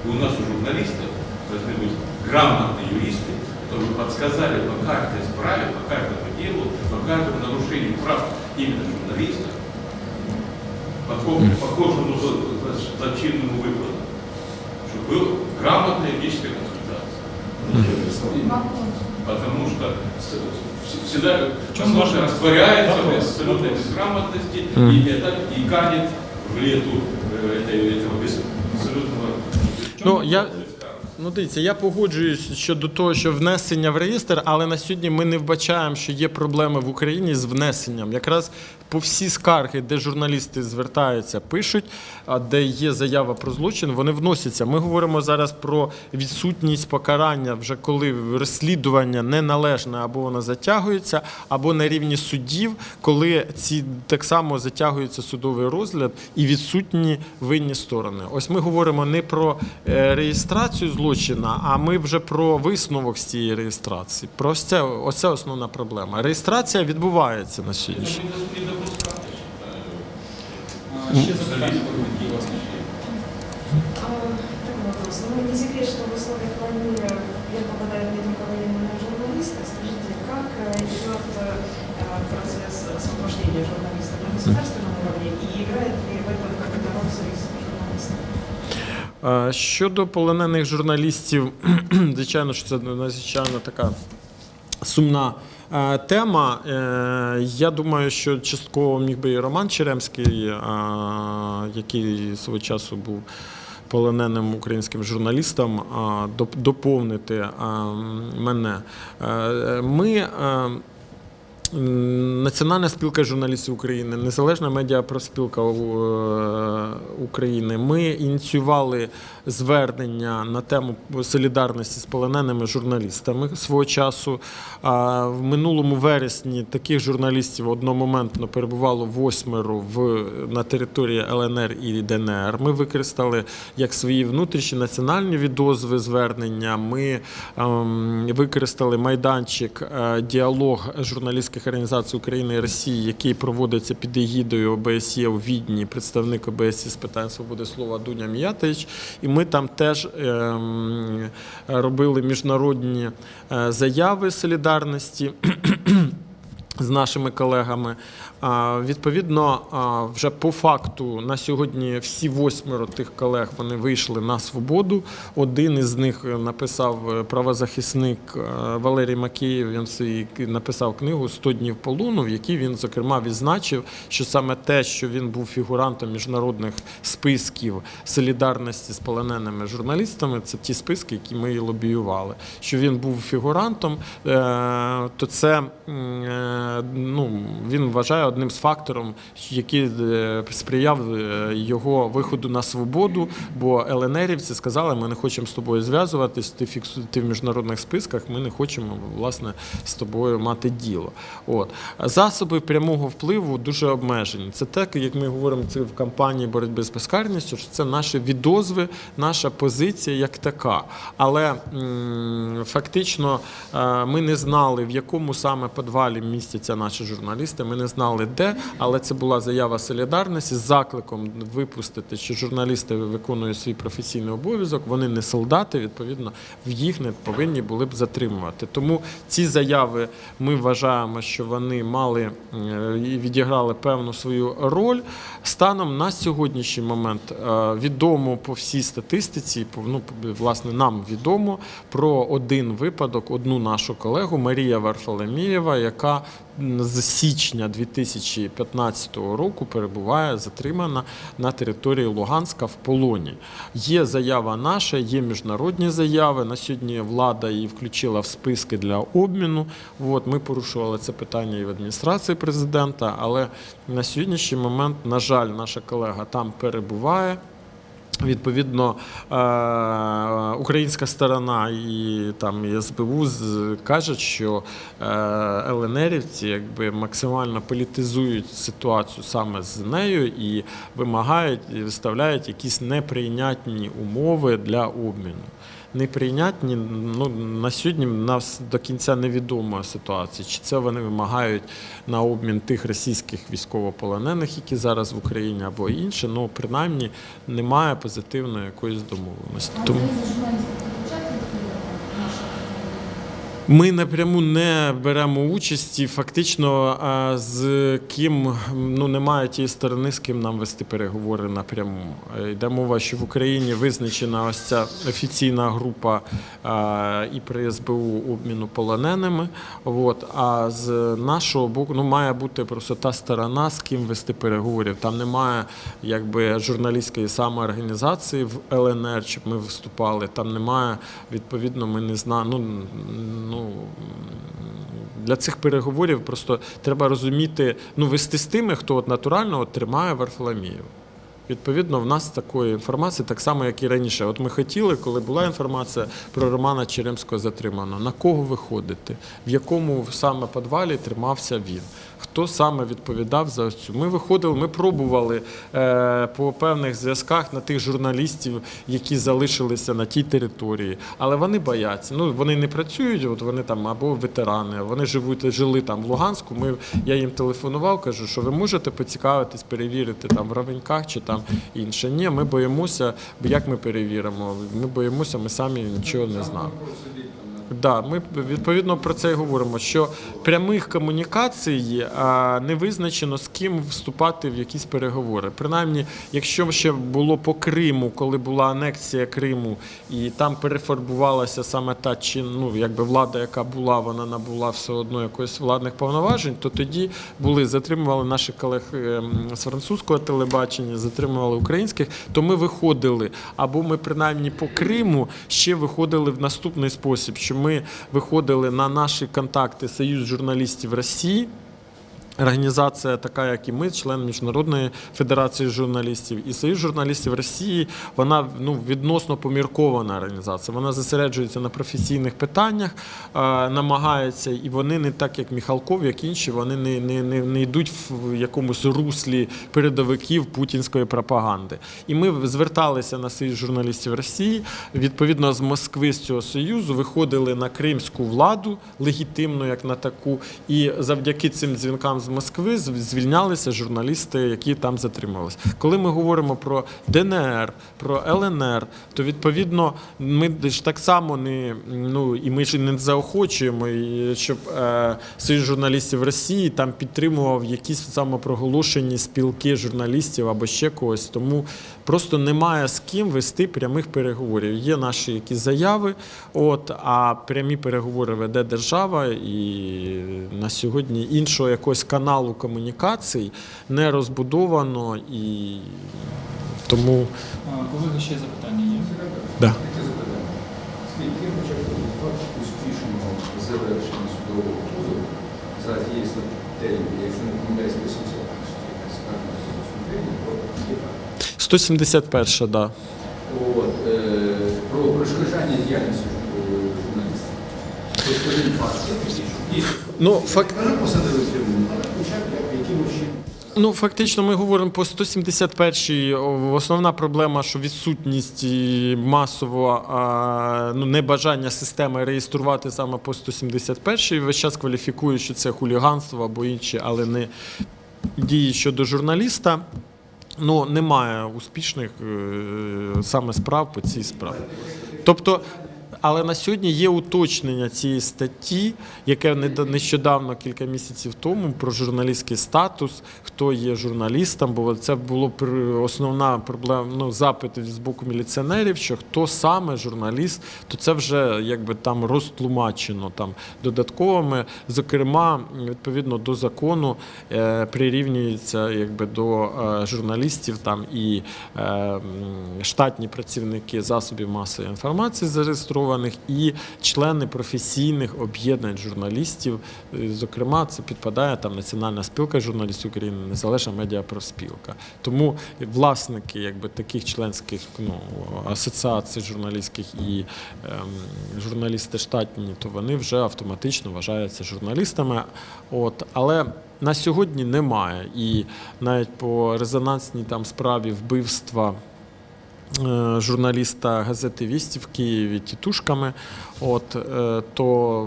И у нас у журналистов должны быть грамотные юристы, которые подсказали по каждой справе, по каждому делу, по каждому нарушению прав именно журналиста, похожему злочинному выкладу, чтобы была грамотная юридическая консультация. Потому что с- вс- всегда чем возможно, ваш растворяется в вопрос? абсолютной Вопрос. безграмотности Мгм. и это и канет в лету э, этой- этого без- абсолютного Ну, я, Ну, дивіться, я погоджуюсь щодо того, що внесення в реєстр, але на сьогодні ми не вбачаємо, що є проблеми в Україні з внесенням. Якраз по всі скарги, де журналісти звертаються, пишуть, а де є заява про злочин, вони вносяться. Ми говоримо зараз про відсутність покарання, вже коли розслідування неналежне або воно затягується, або на рівні судів, коли ці так само затягується судовий розгляд і відсутні винні сторони. Ось ми говоримо не про е, реєстрацію злочина, а ми вже про висновок з цієї реєстрації. Про це, ось це основна проблема. Реєстрація відбувається на сьогоднішній. Не допускати, А, Ще запитання, власне. А, Такой вопрос. Ну, не секрет, что в условиях войны я попадаю не только военные журналисты. Скажите, как э, идет э, процесс освобождения журналистов на государственном уровне и играет ли в этом какую-то роль союз журналистов? Е, Щодо полонених журналістів, звичайно, що це надзвичайно така сумна е, тема. Е, Я думаю, що частково міг би і Роман Черемський, е, який свого часу був полоненим українським журналістом, е, доповнити е, мене. Е, Ми е, Національна спілка журналістів України, Незалежна медіапроспілка е, України. Ми ініціювали звернення на тему солідарності з полоненими журналістами свого часу. В минулому вересні таких журналістів одномоментно перебувало восьмеро в, на території ЛНР і ДНР. Ми використали як свої внутрішні національні відозви звернення. Ми ем, використали майданчик е, діалог журналістських організацій України і Росії, який проводиться під егідою ОБСЄ у Відні, представник ОБСЄ з питань свободи слова Дуня Міятович. І ми там теж ем, робили міжнародні е, заяви солідарності. З нашими колегами. Відповідно, вже по факту на сьогодні всі восьмеро тих колег вони вийшли на свободу. Один із них написав е, правозахисник е, Валерій Макеєв. Він написав книгу «100 днів полону, в якій він зокрема відзначив, що саме те, що він був фігурантом міжнародних списків солідарності з полоненими журналістами, це ті списки, які ми лобіювали. Що він був фігурантом, е, то це е, ну, він вважає одним з факторів, який е, сприяв е, його виходу на свободу. Бо ЛНРівці сказали, ми не хочемо з тобою зв'язуватись, ти фіксу- ти в міжнародних списках, ми не хочемо власне з тобою мати діло. От засоби прямого впливу дуже обмежені. Це те, як ми говоримо це в кампанії боротьби з безкарністю, що це наші відозви, наша позиція як така. Але фактично е, ми не знали, в якому саме підвалі містяться наші журналісти. Ми не знали, знали де, але це була заява солідарності з закликом випустити, що журналісти виконують свій професійний обов'язок. Вони не солдати, відповідно, в їх не повинні були б затримувати. Тому ці заяви ми вважаємо, що вони мали е, і відіграли певну свою роль. Станом на сьогоднішній момент е, відомо по всій статистиці, ну, власне, нам відомо про один випадок, одну нашу колегу Марія Варфоломієва, яка з січня 2015 року перебуває затримана на території Луганська в полоні. Є заява наша, є міжнародні заяви. На сьогодні влада її включила в списки для обміну. От, ми порушували це питання і в адміністрації президента, але на сьогоднішній момент, на жаль, наша колега там перебуває. Відповідно, е, українська сторона і там і СБУ кажуть, що е, ЛНРівці якби максимально політизують ситуацію саме з нею і вимагають і виставляють якісь неприйнятні умови для обміну. Неприйнятні ну на сьогодні нас до кінця невідома ситуація. Чи це вони вимагають на обмін тих російських військовополонених, які зараз в Україні, або інше. Ну принаймні немає позитивної якоїсь домовленості. Тому ви за журналістів включаєте наших? Ми напряму не беремо участі. Фактично, з ким ну немає тієї сторони, з ким нам вести переговори напряму. Йде мова, що в Україні визначена ось ця офіційна група і при СБУ обміну полоненими. От, а з нашого боку ну, має бути просто та сторона, з ким вести переговорів. Там немає якби журналістської самоорганізації в ЛНР, щоб ми виступали. Там немає, відповідно, ми не знаємо. Ну, ну, для цих переговорів просто треба розуміти, ну, вести з тими, хто от натурально от тримає Варфоломію. Відповідно, в нас такої інформації, так само, як і раніше. От ми хотіли, коли була інформація про Романа Черемського затримано, на кого виходити, в якому саме підвалі тримався він, хто саме відповідав за цю. Ми виходили, ми пробували е, по певних зв'язках на тих журналістів, які залишилися на тій території, але вони бояться. Ну вони не працюють, от вони там або ветерани, вони живуть, жили там в Луганську. Ми я їм телефонував, кажу, що ви можете поцікавитись, перевірити там в Равеньках чи там інше. Ні, ми боїмося, бо як ми перевіримо? Ми боїмося, ми самі нічого не знаємо. Да, ми відповідно про це і говоримо, що прямих комунікацій не визначено з ким вступати в якісь переговори. Принаймні, якщо ще було по Криму, коли була анексія Криму, і там перефарбувалася саме та чи ну якби влада, яка була, вона набула все одно якоїсь владних повноважень, то тоді були затримували наших колег ем, з французького телебачення, затримували українських. То ми виходили, або ми принаймні по Криму ще виходили в наступний спосіб, що ми виходили на наші контакти Союз журналістів Росії. Організація, така як і ми, член Міжнародної федерації журналістів і Союз журналістів Росії, вона ну відносно поміркована організація. Вона зосереджується на професійних питаннях, е, намагається, і вони не так, як Міхалков, як інші, вони не, не, не, не йдуть в якомусь руслі передовиків путінської пропаганди. І ми зверталися на Союз журналістів Росії. Відповідно, з Москви з цього союзу виходили на кримську владу легітимну, як на таку, і завдяки цим дзвінкам з Москви звільнялися журналісти, які там затримувалися. Коли ми говоримо про ДНР, про ЛНР, то відповідно ми ж так само не ну і ми ж не заохочуємо, щоб е, Союз журналістів Росії там підтримував якісь самопроголошені спілки журналістів або ще когось. Тому просто немає з ким вести прямих переговорів. Є наші якісь заяви, от а прямі переговори веде держава, і на сьогодні іншого якогось каналу комунікацій не розбудовано і тому Колеги, ще запитання є? да. Скільки успішного завершення судового позову за тієї статтею, якщо не помиляюсь, 800 скарга судового про Кіпа. 171, да. От, е, про перешкоджання діяльності е, журналістів. Ну, факт. Ну, фактично, ми говоримо по 171-й. Основна проблема, що відсутність і масово ну, небажання системи реєструвати саме по 171-й. Весь час кваліфікують, що це хуліганство або інші, але не дії щодо журналіста. Ну, немає успішних е, саме справ по цій справі. Тобто, але на сьогодні є уточнення цієї статті, яке нещодавно, кілька місяців тому, про журналістський статус, хто є журналістом, бо це було основна проблема, ну, запит з боку міліціонерів, що хто саме журналіст, то це вже якби там розтлумачено там додатковими. Зокрема, відповідно до закону е, прирівнюється якби до е, журналістів там і е, штатні працівники засобів масової інформації зареєстрованих, і члени професійних об'єднань журналістів. Е, Зокрема, це підпадає там Національна спілка журналістів України, Незалежна медіапроспілка. Тому власники якби таких членських ну, асоціацій журналістських і ем, журналісти штатні, то вони вже автоматично вважаються журналістами. От, але на сьогодні немає. І навіть по резонансній там справі вбивства журналіста газети Вісті в Києві тітушками. От, е, то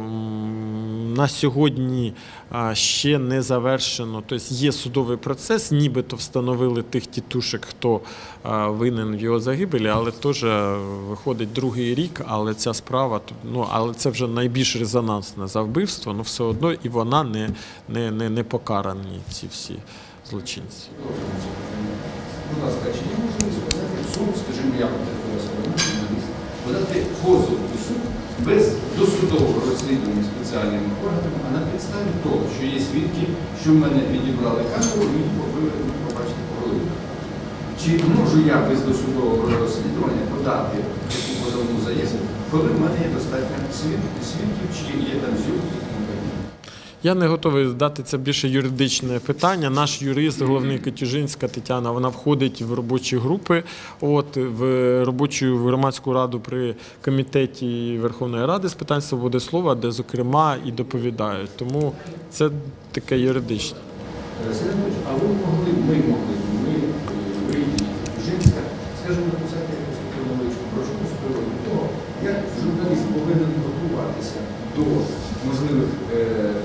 на сьогодні ще не завершено. Тобто є судовий процес, нібито встановили тих тітушок, хто винен в його загибелі, але теж е, виходить другий рік, але ця справа, ну, але це вже найбільш резонансне за вбивство, ну все одно і вона не, не, не, не покарані, ці всі злочинці. Будь ласка, чи можливість подати суд, скажімо, я журналіст, подати позов у суд без досудового розслідування спеціальними органами, а на підставі того, що є свідки, що в мене відібрали камеру і ви побачите по. Чи можу я без досудового розслідування подати таку позовну заяву, коли в мене є достатньо свідків, чи є там зйомки? Я не готовий дати це більше юридичне питання. Наш юрист, головний Катюжинська Тетяна, вона входить в робочі групи, от в робочу громадську раду при комітеті Верховної Ради з питань свободи слова, де зокрема і доповідають. Тому це таке юридичне. А ви могли, ми могли, ми, е, ви Жінська, скажімо, написати якусь таку невеличку брошку з приводу того, як журналіст повинен готуватися до можливих е,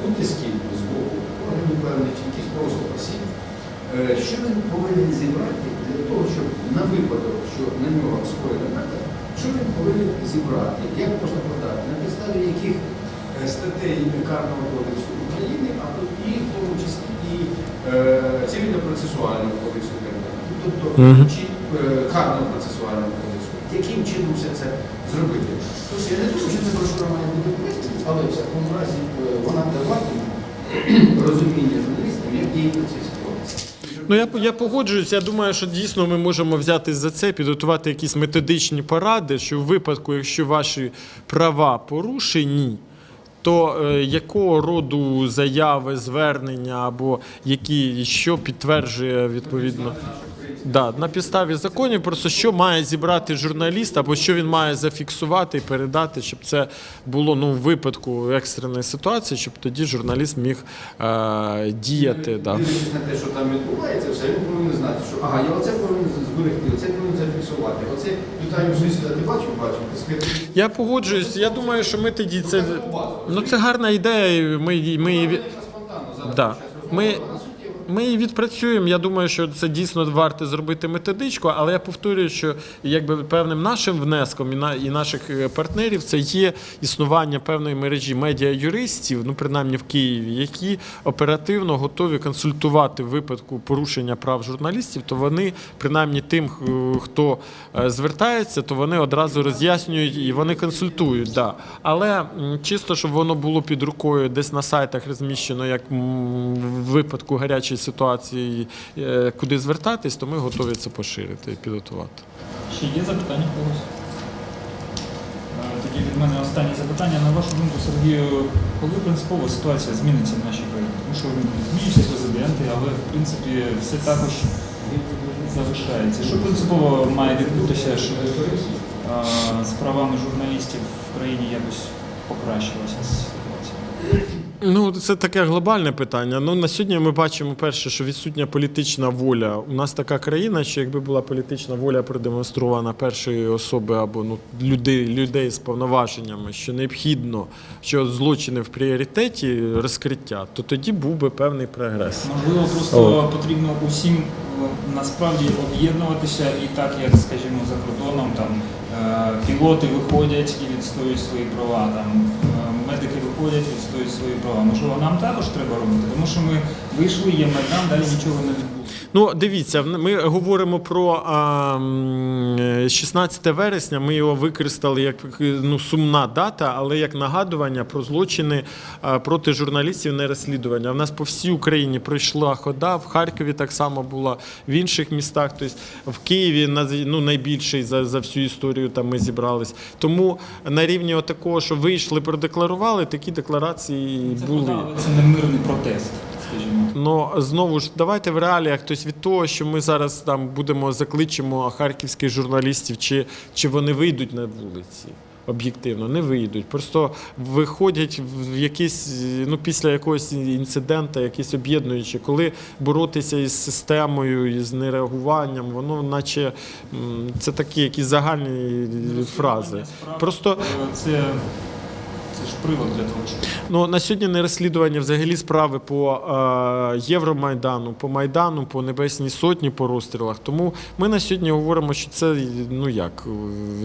утисків з боку органів певних чи якісь просто осіб. Е, що він повинен зібрати для того, щоб на випадок, що на нього скоєна напад, що він повинен зібрати, як можна подати, на підставі яких е, статей Карного кодексу України, а тут і в тому числі і е, цивільно-процесуального кодексу України, тобто чи е, карного процесуального кодексу, яким чином все це зробити. Тож я не думаю, що це брошура має бути корисна, але в всякому разі е, вона даватиме розуміння журналістам, як цій ситуації. Ну я я погоджуюсь. Я думаю, що дійсно ми можемо взятись за це, підготувати якісь методичні поради, що в випадку, якщо ваші права порушені. То е, якого роду заяви, звернення або які що підтверджує відповідно да, на підставі законів, просто що має зібрати журналіст, або що він має зафіксувати і передати, щоб це було ну в випадку екстреної ситуації, щоб тоді журналіст міг е, діяти. Да. Дивлячись на те, що там відбувається, все, він повинен знати, що ага, я оце повинен зберегти, оце повинен зафіксувати. Оце питаю сусіда, ти бачив, бачив. Я погоджуюсь. Я думаю, що ми тоді це ну це гарна ідея. і Ми ми її да. Ми, ми її відпрацюємо. Я думаю, що це дійсно варто зробити методичку, але я повторюю, що якби певним нашим внеском і на і наших е, партнерів це є існування певної мережі медіа-юристів, ну принаймні в Києві, які оперативно готові консультувати в випадку порушення прав журналістів. То вони принаймні тим, хто е, звертається, то вони одразу роз'яснюють і вони консультують. Да. Але чисто, щоб воно було під рукою, десь на сайтах розміщено, як в випадку гарячої ситуації, е, куди звертатись, то ми готові це поширити і підготувати. Ще є запитання когось? Е, Тоді від мене останнє запитання. На вашу думку, Сергію, коли принципово ситуація зміниться в нашій країні? Тому що змінюються президенти, але в принципі все також залишається. Що принципово має відбутися, щоб е, з правами журналістів в країні якось покращилася ситуація? Ну, це таке глобальне питання. Ну, на сьогодні ми бачимо перше, що відсутня політична воля. У нас така країна, що якби була політична воля продемонстрована першої особи або ну, людей, людей з повноваженнями, що необхідно, що злочини в пріоритеті розкриття, то тоді був би певний прогрес. Можливо, просто потрібно усім е, насправді об'єднуватися і так, як, скажімо, за кордоном там е, пілоти виходять і відстоюють свої права, там е, медики виходять, відстоюють свої права. Можливо, нам також треба робити, тому що ми вийшли, є майдан, далі нічого не відбулося. Ну, дивіться, ми говоримо про а, м, е, 16 вересня. Ми його використали як е, ну, сумна дата, але як нагадування про злочини проти журналістів не розслідування. В нас по всій Україні пройшла хода, в Харкові так само була, в інших містах. Тобто в Києві ну, найбільший за, за всю історію там ми зібрались. Тому на рівні такого, що вийшли, продекларували, такі декларації Це були. це не мирний протест, скажімо. Ну знову ж давайте в реаліях. Тобто від того, що ми зараз там будемо закличемо харківських журналістів, чи, чи вони вийдуть на вулиці. Об'єктивно не вийдуть, просто виходять в якісь ну після якогось інциденту, якісь об'єднуючі, коли боротися із системою, із нереагуванням, воно наче це такі якісь загальні фрази. Просто Е, це, це ж привод для того, щоб Ну на сьогодні не розслідування взагалі справи по е, Євромайдану, по Майдану, по Небесній Сотні, по розстрілах. Тому ми на сьогодні говоримо, що це ну як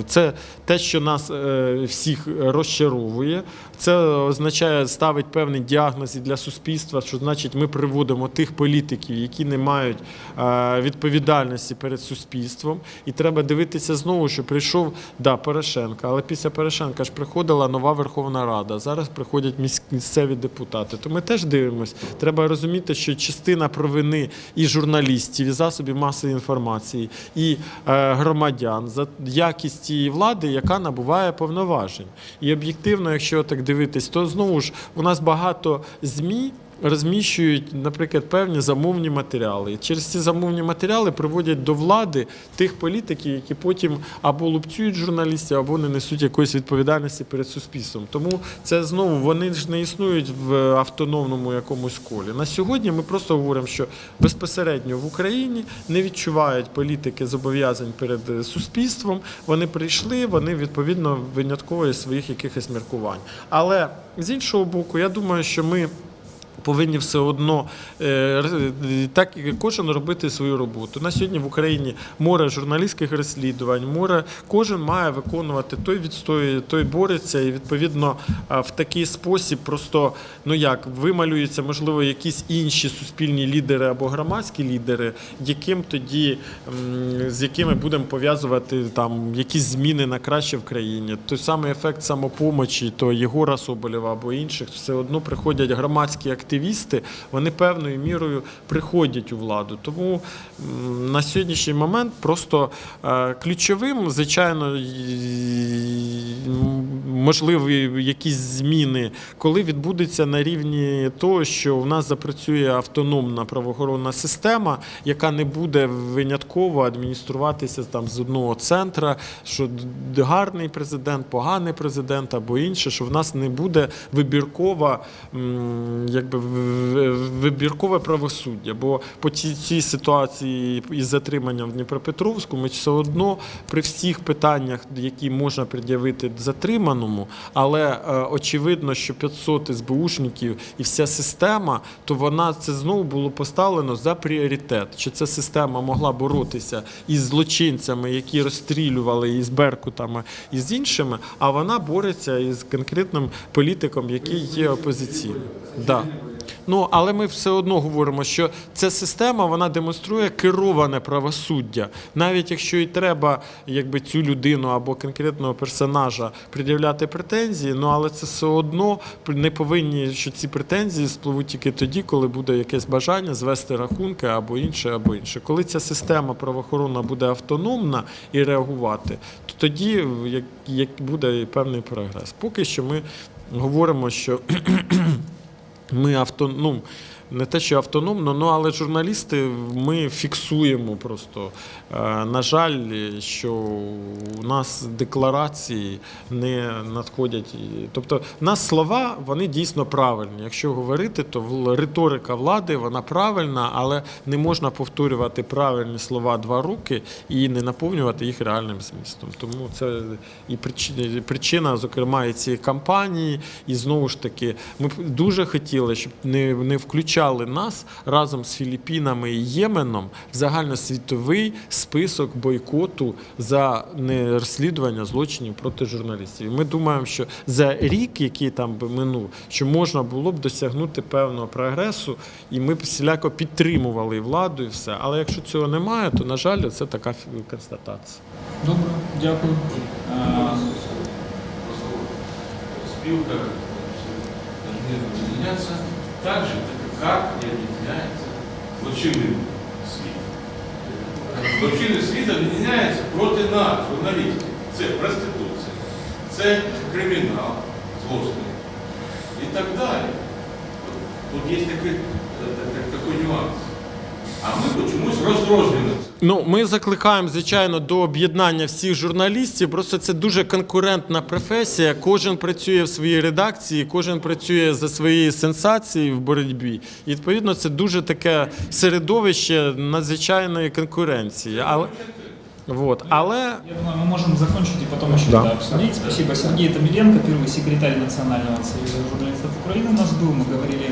це те, що нас е, всіх розчаровує. Це означає ставить певний діагноз і для суспільства, що значить ми приводимо тих політиків, які не мають е, відповідальності перед суспільством. І треба дивитися знову, що прийшов да, Порошенко, але після Порошенка ж приходила нова Верховна Рада. Зараз приходять міс- місцеві депутати. То ми теж дивимося. Треба розуміти, що частина провини і журналістів, і засобів масової інформації, і е, громадян за якість тієї влади, яка набуває повноважень. І об'єктивно, якщо так дивитись, то знову ж у нас багато ЗМІ. Розміщують, наприклад, певні замовні матеріали. Через ці замовні матеріали приводять до влади тих політиків, які потім або лупцюють журналістів, або не несуть якоїсь відповідальності перед суспільством. Тому це знову вони ж не існують в автономному якомусь колі. На сьогодні ми просто говоримо, що безпосередньо в Україні не відчувають політики зобов'язань перед е, суспільством. Вони прийшли, вони відповідно винятково своїх якихось міркувань. Але з іншого боку, я думаю, що ми повинні все одно е, е, так кожен робити свою роботу. На сьогодні в Україні море журналістських розслідувань, море кожен має виконувати той відстоює, той бореться, і відповідно в такий спосіб просто ну як вималюються, можливо, якісь інші суспільні лідери або громадські лідери, яким тоді з якими будемо пов'язувати там якісь зміни на краще в країні. Той самий ефект самопомочі, то Єгора Соболєва або інших, все одно приходять громадські активісти, вони певною мірою приходять у владу. Тому на сьогоднішній момент просто е, ключовим, звичайно, можливі якісь зміни, коли відбудеться на рівні того, що в нас запрацює автономна правоохоронна система, яка не буде винятково адмініструватися там з одного центра, що гарний президент, поганий президент або інше, що в нас не буде вибіркова, якби вибіркове правосуддя. Бо по цій ситуації із затриманням в Дніпропетровську ми все одно при всіх питаннях, які можна пред'явити затриманому, але е, очевидно, що 500 СБУшників і вся система, то вона це знову було поставлено за пріоритет. Чи ця система могла боротися із злочинцями, які розстрілювали із Беркутами і з іншими, а вона бореться із конкретним політиком, який є опозиційним. Да. Ну, але ми все одно говоримо, що ця система вона демонструє кероване правосуддя. Навіть якщо і треба якби, цю людину або конкретного персонажа пред'являти претензії, ну але це все одно не повинні, що ці претензії спливуть тільки тоді, коли буде якесь бажання звести рахунки або інше, або інше. Коли ця система правоохоронна буде автономна і реагувати, то тоді як, буде певний прогрес. Поки що ми говоримо, що ми авто, ну, не те, що автономно, ну але журналісти ми фіксуємо просто. Е, На жаль, що у нас декларації не надходять. Тобто, в нас слова вони дійсно правильні. Якщо говорити, то риторика влади вона правильна, але не можна повторювати правильні слова два роки і не наповнювати їх реальним змістом. Тому це і причина, зокрема, і цієї кампанії. І знову ж таки, ми дуже хотіли, щоб не, не нас разом з Філіппінами і Єменом в загальносвітовий список бойкоту за нерозслідування злочинів проти журналістів. Ми думаємо, що за рік, який там би минув, що можна було б досягнути певного прогресу, і ми б всіляко підтримували владу, і все. Але якщо цього немає, то на жаль, це така констатація. Добре, дякую. Е, Спилка должны определяться так же, как не объединяется злочинный світ. Злочинний світ об'єднається проти нас, журналістів. Це проституція, це кримінал, злостний і так далі. Тут є такий, такий нюанс. А ми чомусь розрознюємо це. Ну, ми закликаємо, звичайно, до об'єднання всіх журналістів. Просто це дуже конкурентна професія. Кожен працює в своїй редакції, кожен працює за своєю сенсацією в боротьбі. І відповідно це дуже таке середовище надзвичайної конкуренції. Але, вот. Але Я думаю, мы можем закончить и потом еще Да. это обсудить. Спасибо. Сергей Томиленко, первый секретарь Национального союза журналистов Украины у нас был. Мы говорили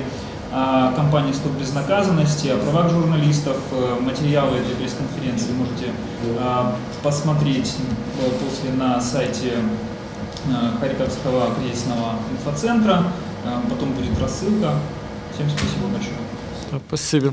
о кампании «Стоп безнаказанности», о правах журналистов. Э, Материалы этой пресс-конференции можете э, посмотреть э, после на сайте э, Харьковского кризисного инфоцентра. Потом будет рассылка. Всем спасибо большое. спасибі.